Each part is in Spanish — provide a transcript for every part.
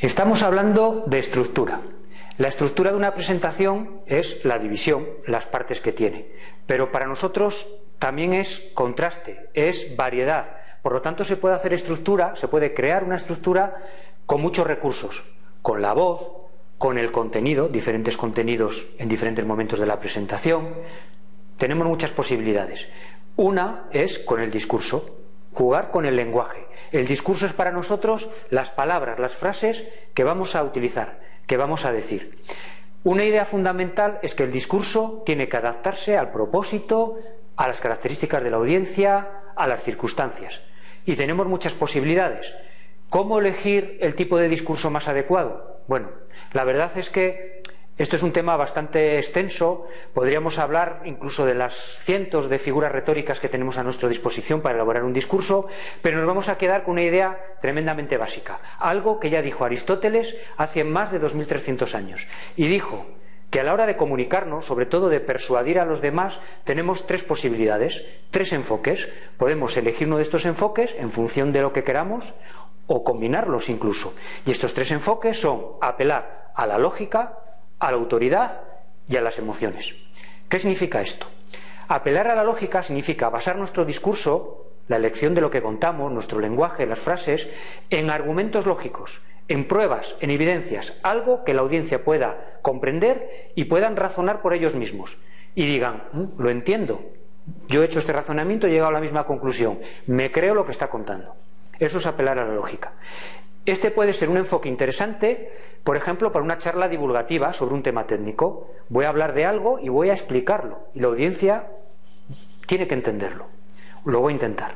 Estamos hablando de estructura. La estructura de una presentación es la división, las partes que tiene. Pero para nosotros también es contraste, es variedad. Por lo tanto, se puede hacer estructura, se puede crear una estructura con muchos recursos, con la voz, con el contenido, diferentes contenidos en diferentes momentos de la presentación. Tenemos muchas posibilidades. Una es con el discurso, jugar con el lenguaje. El discurso es para nosotros las palabras, las frases que vamos a utilizar, que vamos a decir. Una idea fundamental es que el discurso tiene que adaptarse al propósito, a las características de la audiencia, a las circunstancias. Y tenemos muchas posibilidades. ¿Cómo elegir el tipo de discurso más adecuado? Bueno, la verdad es que esto es un tema bastante extenso, podríamos hablar incluso de las cientos de figuras retóricas que tenemos a nuestra disposición para elaborar un discurso, pero nos vamos a quedar con una idea tremendamente básica, algo que ya dijo Aristóteles hace más de 2.300 años, y dijo que a la hora de comunicarnos, sobre todo de persuadir a los demás, tenemos tres posibilidades, tres enfoques. Podemos elegir uno de estos enfoques en función de lo que queramos o combinarlos incluso. Y estos tres enfoques son apelar a la lógica, a la autoridad y a las emociones. ¿Qué significa esto? Apelar a la lógica significa basar nuestro discurso, la elección de lo que contamos, nuestro lenguaje, las frases, en argumentos lógicos, en pruebas, en evidencias, algo que la audiencia pueda comprender y puedan razonar por ellos mismos. Y digan, mm, lo entiendo, yo he hecho este razonamiento y he llegado a la misma conclusión, me creo lo que está contando. Eso es apelar a la lógica. Este puede ser un enfoque interesante, por ejemplo, para una charla divulgativa sobre un tema técnico. Voy a hablar de algo y voy a explicarlo. Y la audiencia tiene que entenderlo. Lo voy a intentar.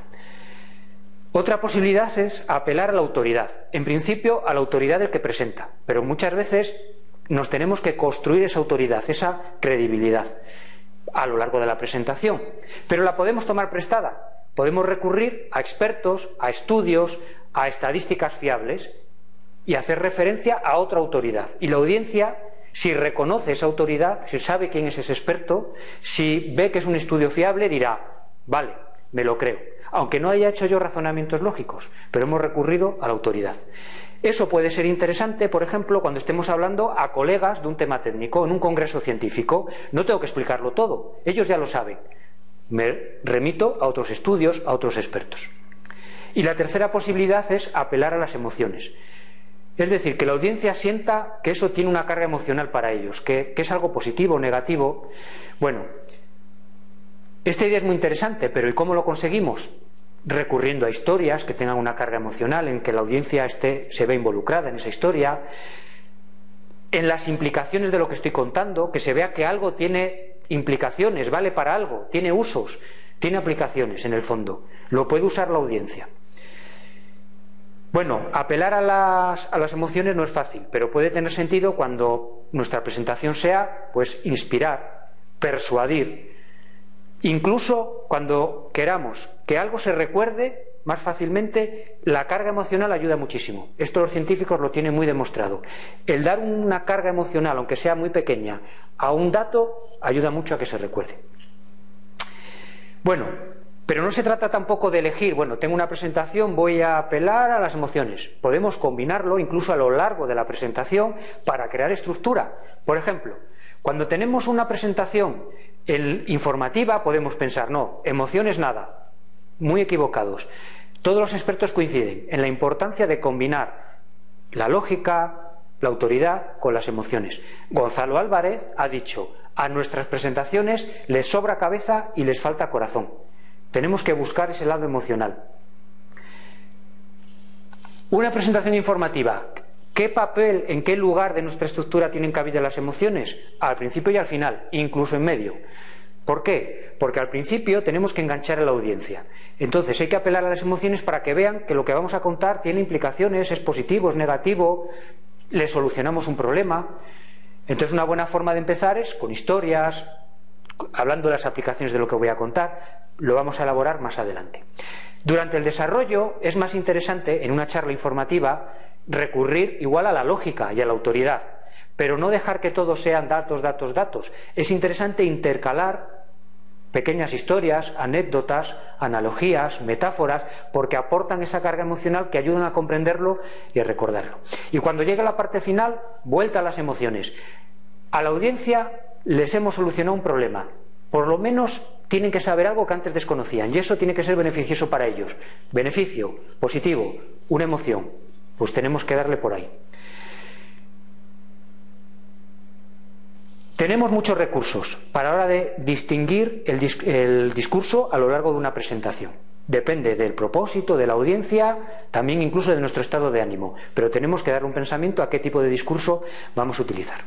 Otra posibilidad es apelar a la autoridad. En principio, a la autoridad del que presenta. Pero muchas veces nos tenemos que construir esa autoridad, esa credibilidad a lo largo de la presentación. Pero la podemos tomar prestada. Podemos recurrir a expertos, a estudios, a estadísticas fiables y hacer referencia a otra autoridad. Y la audiencia, si reconoce esa autoridad, si sabe quién es ese experto, si ve que es un estudio fiable, dirá, vale, me lo creo. Aunque no haya hecho yo razonamientos lógicos, pero hemos recurrido a la autoridad. Eso puede ser interesante, por ejemplo, cuando estemos hablando a colegas de un tema técnico en un congreso científico. No tengo que explicarlo todo, ellos ya lo saben. Me remito a otros estudios, a otros expertos. Y la tercera posibilidad es apelar a las emociones. Es decir, que la audiencia sienta que eso tiene una carga emocional para ellos, que, es algo positivo o negativo. Bueno, esta idea es muy interesante, pero ¿y cómo lo conseguimos? Recurriendo a historias que tengan una carga emocional, en que la audiencia esté, se ve involucrada en esa historia, en las implicaciones de lo que estoy contando, que se vea que algo tiene implicaciones, vale para algo, tiene usos, tiene aplicaciones en el fondo, lo puede usar la audiencia. Bueno, apelar a las, a las, emociones no es fácil, pero puede tener sentido cuando nuestra presentación sea, pues, inspirar, persuadir. Incluso cuando queramos que algo se recuerde más fácilmente, la carga emocional ayuda muchísimo. Esto los científicos lo tienen muy demostrado. El dar una carga emocional, aunque sea muy pequeña, a un dato ayuda mucho a que se recuerde. Bueno, pero no se trata tampoco de elegir, bueno, tengo una presentación, voy a apelar a las emociones. Podemos combinarlo incluso a lo largo de la presentación para crear estructura. Por ejemplo, cuando tenemos una presentación informativa podemos pensar, no, emociones nada, muy equivocados. Todos los expertos coinciden en la importancia de combinar la lógica, la autoridad con las emociones. Gonzalo Álvarez ha dicho, a nuestras presentaciones les sobra cabeza y les falta corazón. Tenemos que buscar ese lado emocional. Una presentación informativa. ¿Qué papel, en qué lugar de nuestra estructura tienen cabida las emociones? Al principio y al final, incluso en medio. ¿Por qué? Porque al principio tenemos que enganchar a la audiencia. Entonces hay que apelar a las emociones para que vean que lo que vamos a contar tiene implicaciones, es positivo, es negativo, le solucionamos un problema. Entonces una buena forma de empezar es con historias, hablando de las aplicaciones de lo que voy a contar, lo vamos a elaborar más adelante. Durante el desarrollo es más interesante, en una charla informativa, recurrir igual a la lógica y a la autoridad, pero no dejar que todo sean datos, datos, datos. Es interesante intercalar pequeñas historias, anécdotas, analogías, metáforas, porque aportan esa carga emocional que ayudan a comprenderlo y a recordarlo. Y cuando llega la parte final, vuelta a las emociones. A la audiencia les hemos solucionado un problema. Por lo menos tienen que saber algo que antes desconocían y eso tiene que ser beneficioso para ellos. Beneficio, positivo, una emoción. Pues tenemos que darle por ahí. Tenemos muchos recursos para la hora de distinguir el, discurso a lo largo de una presentación. Depende del propósito, de la audiencia, también incluso de nuestro estado de ánimo. Pero tenemos que dar un pensamiento a qué tipo de discurso vamos a utilizar.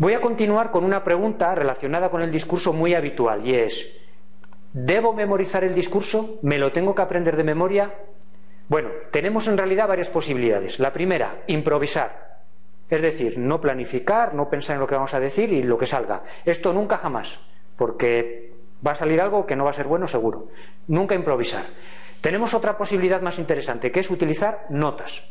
Voy a continuar con una pregunta relacionada con el discurso muy habitual y es, ¿debo memorizar el discurso? ¿Me lo tengo que aprender de memoria? Bueno, tenemos en realidad varias posibilidades. La primera, improvisar. Es decir, no planificar, no pensar en lo que vamos a decir y lo que salga. Esto nunca jamás, porque va a salir algo que no va a ser bueno seguro. Nunca improvisar. Tenemos otra posibilidad más interesante, que es utilizar notas.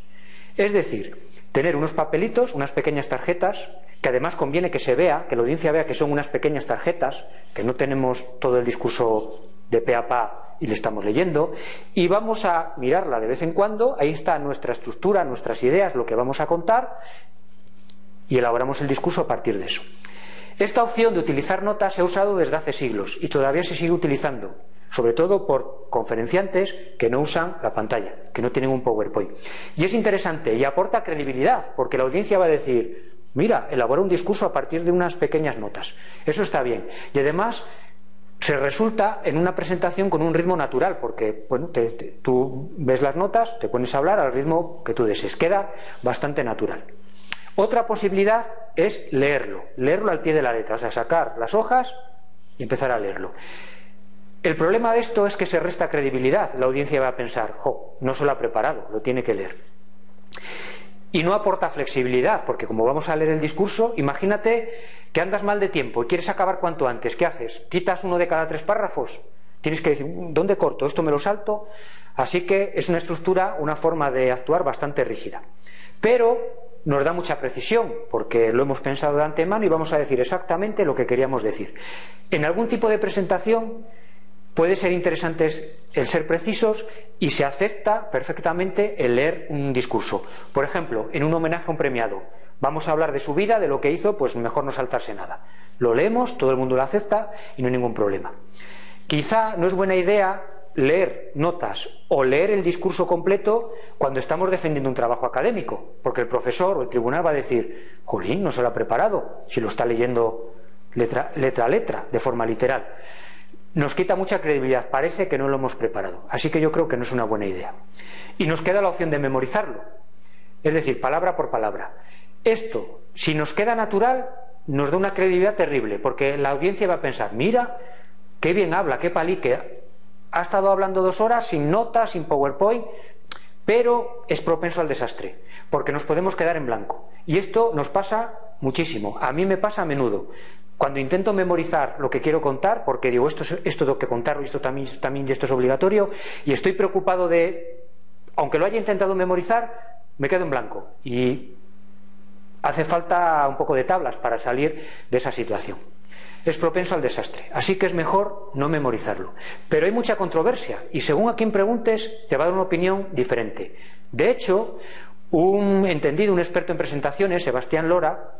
Es decir, tener unos papelitos, unas pequeñas tarjetas, que además conviene que se vea, que la audiencia vea que son unas pequeñas tarjetas, que no tenemos todo el discurso de pe a pa y le estamos leyendo, y vamos a mirarla de vez en cuando, ahí está nuestra estructura, nuestras ideas, lo que vamos a contar, y elaboramos el discurso a partir de eso. Esta opción de utilizar notas se ha usado desde hace siglos y todavía se sigue utilizando, sobre todo por conferenciantes que no usan la pantalla, que no tienen un PowerPoint. Y es interesante y aporta credibilidad, porque la audiencia va a decir, mira, elabora un discurso a partir de unas pequeñas notas. Eso está bien. Y además se resulta en una presentación con un ritmo natural, porque bueno, tú ves las notas, te pones a hablar al ritmo que tú desees. Queda bastante natural. Otra posibilidad es leerlo, leerlo al pie de la letra, o sea, sacar las hojas y empezar a leerlo. El problema de esto es que se resta credibilidad. La audiencia va a pensar, jo, no se lo ha preparado, lo tiene que leer. Y no aporta flexibilidad, porque como vamos a leer el discurso, imagínate que andas mal de tiempo y quieres acabar cuanto antes. ¿Qué haces? ¿Quitas uno de cada tres párrafos? Tienes que decir, ¿dónde corto? ¿Esto me lo salto? Así que es una estructura, una forma de actuar bastante rígida. Pero nos da mucha precisión, porque lo hemos pensado de antemano y vamos a decir exactamente lo que queríamos decir. En algún tipo de presentación puede ser interesante el ser precisos y se acepta perfectamente el leer un discurso. Por ejemplo, en un homenaje a un premiado, vamos a hablar de su vida, de lo que hizo, pues mejor no saltarse nada. Lo leemos, todo el mundo lo acepta y no hay ningún problema. Quizá no es buena idea leer notas o leer el discurso completo cuando estamos defendiendo un trabajo académico, porque el profesor o el tribunal va a decir, Jolín, no se lo ha preparado, si lo está leyendo letra, letra a letra, de forma literal. Nos quita mucha credibilidad, parece que no lo hemos preparado, así que yo creo que no es una buena idea. Y nos queda la opción de memorizarlo, es decir, palabra por palabra. Esto, si nos queda natural, nos da una credibilidad terrible, porque la audiencia va a pensar, mira, qué bien habla, qué palique, ha estado hablando dos horas sin notas, sin PowerPoint, pero es propenso al desastre, porque nos podemos quedar en blanco. Y esto nos pasa muchísimo. A mí me pasa a menudo. Cuando intento memorizar lo que quiero contar, porque digo, esto, esto tengo que contarlo, esto también, esto también, y esto es obligatorio, y estoy preocupado de, aunque lo haya intentado memorizar, me quedo en blanco. Y hace falta un poco de tablas para salir de esa situación es propenso al desastre. Así que es mejor no memorizarlo. Pero hay mucha controversia y según a quien preguntes te va a dar una opinión diferente. De hecho, un entendido, un experto en presentaciones, Sebastián Lora,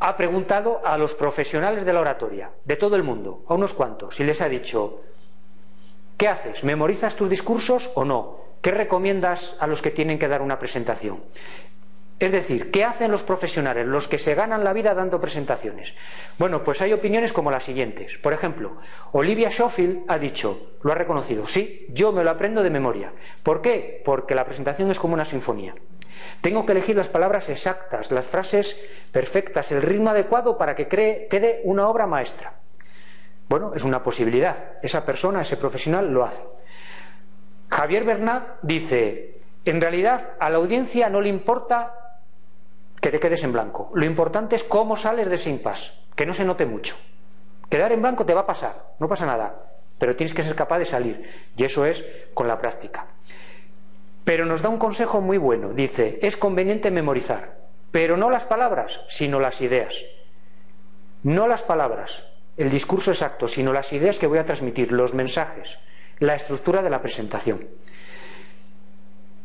ha preguntado a los profesionales de la oratoria, de todo el mundo, a unos cuantos, y les ha dicho, ¿qué haces? ¿Memorizas tus discursos o no? ¿Qué recomiendas a los que tienen que dar una presentación? Es decir, ¿qué hacen los profesionales, los que se ganan la vida dando presentaciones? Bueno, pues hay opiniones como las siguientes. Por ejemplo, Olivia Schofield ha dicho, lo ha reconocido, sí, yo me lo aprendo de memoria. ¿Por qué? Porque la presentación es como una sinfonía. Tengo que elegir las palabras exactas, las frases perfectas, el ritmo adecuado para que quede una obra maestra. Bueno, es una posibilidad. Esa persona, ese profesional lo hace. Javier Bernat dice, en realidad a la audiencia no le importa que te quedes en blanco. Lo importante es cómo sales de ese impasse, que no se note mucho. Quedar en blanco te va a pasar, no pasa nada, pero tienes que ser capaz de salir, y eso es con la práctica. Pero nos da un consejo muy bueno, dice, es conveniente memorizar, pero no las palabras, sino las ideas. No las palabras, el discurso exacto, sino las ideas que voy a transmitir, los mensajes, la estructura de la presentación.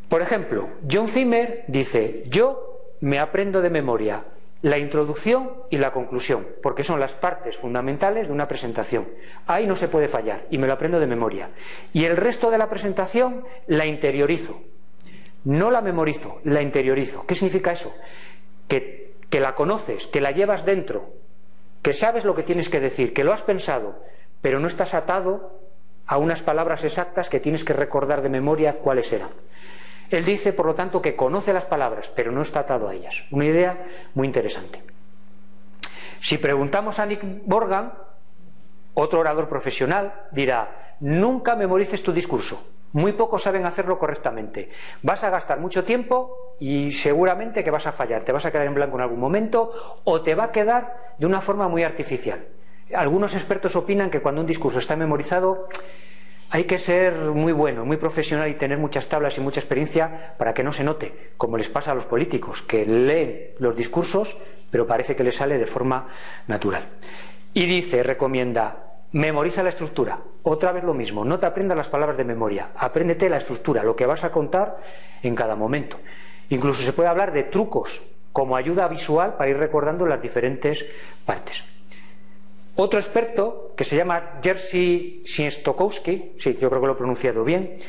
Por ejemplo, John Zimmer dice, yo me aprendo de memoria la introducción y la conclusión, porque son las partes fundamentales de una presentación. Ahí no se puede fallar y me lo aprendo de memoria. Y el resto de la presentación la interiorizo. No la memorizo, la interiorizo. ¿Qué significa eso? Que, que la conoces, que la llevas dentro, que sabes lo que tienes que decir, que lo has pensado, pero no estás atado a unas palabras exactas que tienes que recordar de memoria cuáles eran. Él dice, por lo tanto, que conoce las palabras, pero no está atado a ellas. Una idea muy interesante. Si preguntamos a Nick Morgan, otro orador profesional, dirá, nunca memorices tu discurso. Muy pocos saben hacerlo correctamente. Vas a gastar mucho tiempo y seguramente que vas a fallar. Te vas a quedar en blanco en algún momento o te va a quedar de una forma muy artificial. Algunos expertos opinan que cuando un discurso está memorizado hay que ser muy bueno, muy profesional y tener muchas tablas y mucha experiencia para que no se note, como les pasa a los políticos, que leen los discursos, pero parece que les sale de forma natural. Y dice, recomienda, memoriza la estructura. Otra vez lo mismo, no te aprendas las palabras de memoria, apréndete la estructura, lo que vas a contar en cada momento. Incluso se puede hablar de trucos como ayuda visual para ir recordando las diferentes partes. Otro experto, que se llama Jerzy Siestokowski, sí, yo creo que lo he pronunciado bien,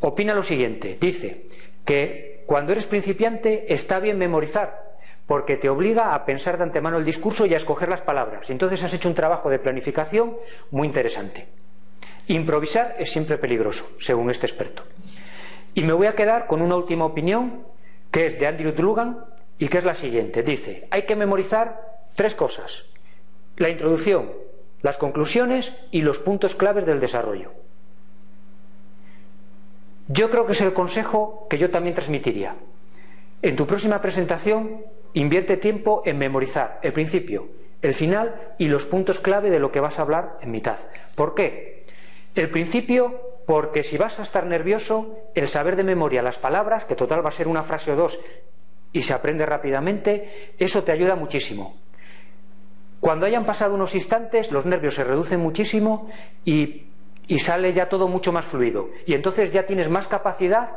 opina lo siguiente. Dice que cuando eres principiante está bien memorizar, porque te obliga a pensar de antemano el discurso y a escoger las palabras. Y entonces has hecho un trabajo de planificación muy interesante. Improvisar es siempre peligroso, según este experto. Y me voy a quedar con una última opinión, que es de Andrew Dlugan, y que es la siguiente. Dice, hay que memorizar tres cosas la introducción, las conclusiones y los puntos claves del desarrollo. Yo creo que es el consejo que yo también transmitiría. En tu próxima presentación, invierte tiempo en memorizar el principio, el final y los puntos clave de lo que vas a hablar en mitad. ¿Por qué? El principio, porque si vas a estar nervioso, el saber de memoria las palabras, que total va a ser una frase o dos y se aprende rápidamente, eso te ayuda muchísimo. Cuando hayan pasado unos instantes, los nervios se reducen muchísimo y, sale ya todo mucho más fluido. Y entonces ya tienes más capacidad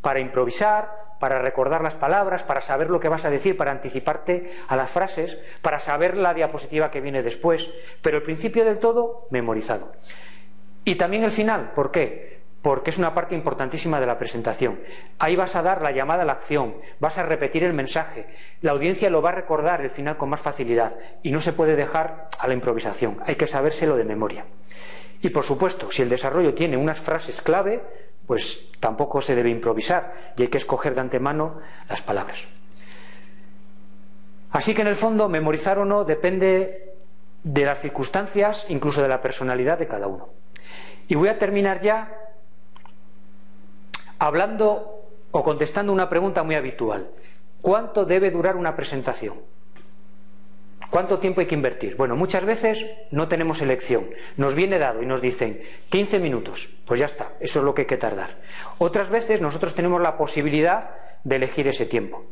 para improvisar, para recordar las palabras, para saber lo que vas a decir, para anticiparte a las frases, para saber la diapositiva que viene después, pero el principio del todo memorizado. Y también el final, ¿por qué? Porque es una parte importantísima de la presentación. Ahí vas a dar la llamada a la acción, vas a repetir el mensaje, la audiencia lo va a recordar el final con más facilidad y no se puede dejar a la improvisación, hay que sabérselo de memoria. Y por supuesto, si el desarrollo tiene unas frases clave, pues tampoco se debe improvisar y hay que escoger de antemano las palabras. Así que en el fondo, memorizar o no depende de las circunstancias, incluso de la personalidad de cada uno. Y voy a terminar ya hablando o contestando una pregunta muy habitual. ¿Cuánto debe durar una presentación? ¿Cuánto tiempo hay que invertir? Bueno, muchas veces no tenemos elección. Nos viene dado y nos dicen 15 minutos. Pues ya está, eso es lo que hay que tardar. Otras veces nosotros tenemos la posibilidad de elegir ese tiempo.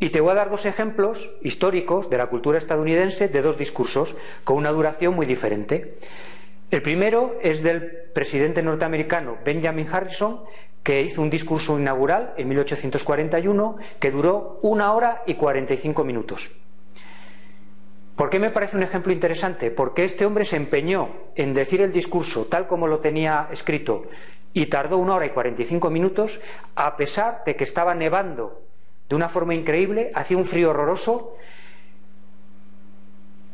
Y te voy a dar dos ejemplos históricos de la cultura estadounidense de dos discursos con una duración muy diferente. El primero es del presidente norteamericano Benjamin Harrison, que hizo un discurso inaugural en 1841 que duró una hora y 45 minutos. ¿Por qué me parece un ejemplo interesante? Porque este hombre se empeñó en decir el discurso tal como lo tenía escrito y tardó una hora y 45 minutos, a pesar de que estaba nevando de una forma increíble, hacía un frío horroroso,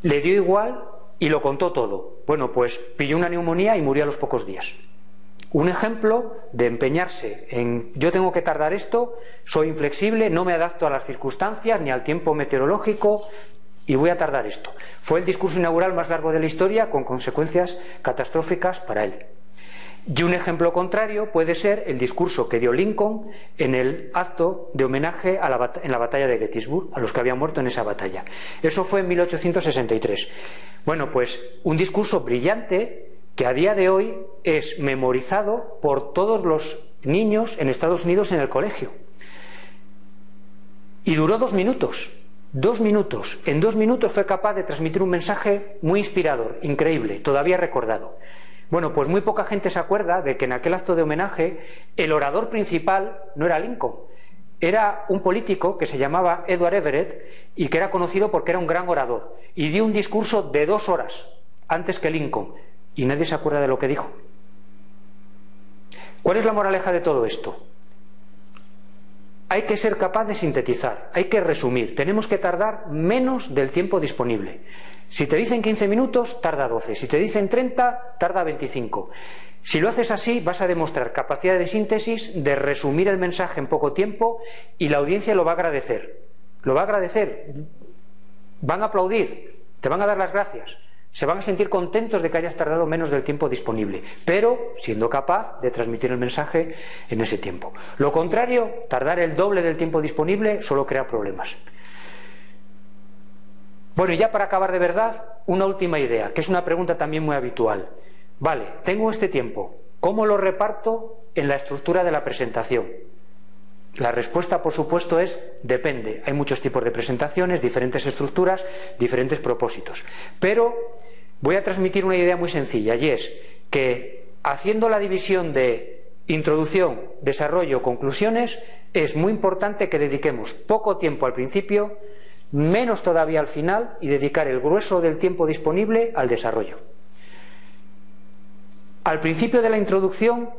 le dio igual y lo contó todo. Bueno, pues pilló una neumonía y murió a los pocos días. Un ejemplo de empeñarse en yo tengo que tardar esto, soy inflexible, no me adapto a las circunstancias ni al tiempo meteorológico y voy a tardar esto. Fue el discurso inaugural más largo de la historia con consecuencias catastróficas para él. Y un ejemplo contrario puede ser el discurso que dio Lincoln en el acto de homenaje a la en la batalla de Gettysburg, a los que habían muerto en esa batalla. Eso fue en 1863. Bueno, pues un discurso brillante que a día de hoy es memorizado por todos los niños en Estados Unidos en el colegio. Y duró dos minutos. Dos minutos. En dos minutos fue capaz de transmitir un mensaje muy inspirador, increíble, todavía recordado. Bueno, pues muy poca gente se acuerda de que en aquel acto de homenaje el orador principal no era Lincoln, era un político que se llamaba Edward Everett y que era conocido porque era un gran orador y dio un discurso de dos horas antes que Lincoln y nadie se acuerda de lo que dijo. ¿Cuál es la moraleja de todo esto? Hay que ser capaz de sintetizar, hay que resumir, tenemos que tardar menos del tiempo disponible. Si te dicen 15 minutos, tarda 12. Si te dicen 30, tarda 25. Si lo haces así, vas a demostrar capacidad de síntesis, de resumir el mensaje en poco tiempo y la audiencia lo va a agradecer. Lo va a agradecer. Van a aplaudir, te van a dar las gracias. Se van a sentir contentos de que hayas tardado menos del tiempo disponible, pero siendo capaz de transmitir el mensaje en ese tiempo. Lo contrario, tardar el doble del tiempo disponible solo crea problemas. Bueno, y ya para acabar de verdad, una última idea, que es una pregunta también muy habitual. Vale, tengo este tiempo, ¿cómo lo reparto en la estructura de la presentación? La respuesta, por supuesto, es depende. Hay muchos tipos de presentaciones, diferentes estructuras, diferentes propósitos. Pero voy a transmitir una idea muy sencilla y es que haciendo la división de introducción, desarrollo, conclusiones, es muy importante que dediquemos poco tiempo al principio, menos todavía al final y dedicar el grueso del tiempo disponible al desarrollo. Al principio de la introducción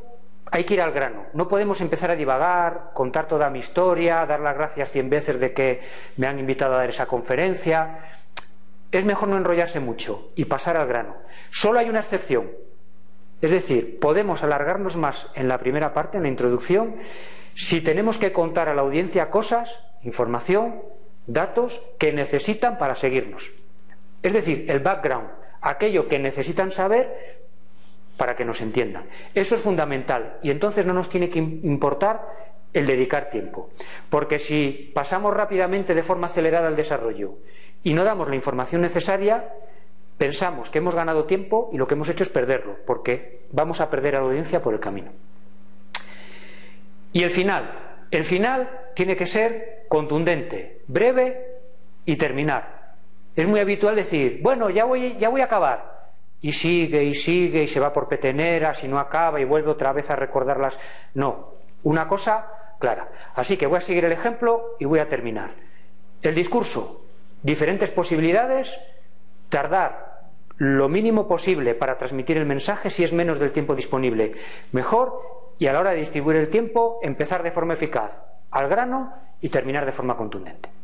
hay que ir al grano. No podemos empezar a divagar, contar toda mi historia, dar las gracias cien veces de que me han invitado a dar esa conferencia. Es mejor no enrollarse mucho y pasar al grano. Solo hay una excepción. Es decir, podemos alargarnos más en la primera parte, en la introducción, si tenemos que contar a la audiencia cosas, información, datos que necesitan para seguirnos. Es decir, el background, aquello que necesitan saber para que nos entiendan. Eso es fundamental y entonces no nos tiene que importar el dedicar tiempo. Porque si pasamos rápidamente de forma acelerada al desarrollo y no damos la información necesaria, pensamos que hemos ganado tiempo y lo que hemos hecho es perderlo, porque vamos a perder a la audiencia por el camino. Y el final. El final tiene que ser contundente, breve y terminar. Es muy habitual decir, bueno, ya voy, ya voy a acabar. Y sigue y sigue y se va por peteneras y no acaba y vuelve otra vez a recordarlas. No, una cosa clara. Así que voy a seguir el ejemplo y voy a terminar. El discurso, diferentes posibilidades, tardar lo mínimo posible para transmitir el mensaje si es menos del tiempo disponible. Mejor y a la hora de distribuir el tiempo, empezar de forma eficaz, al grano y terminar de forma contundente.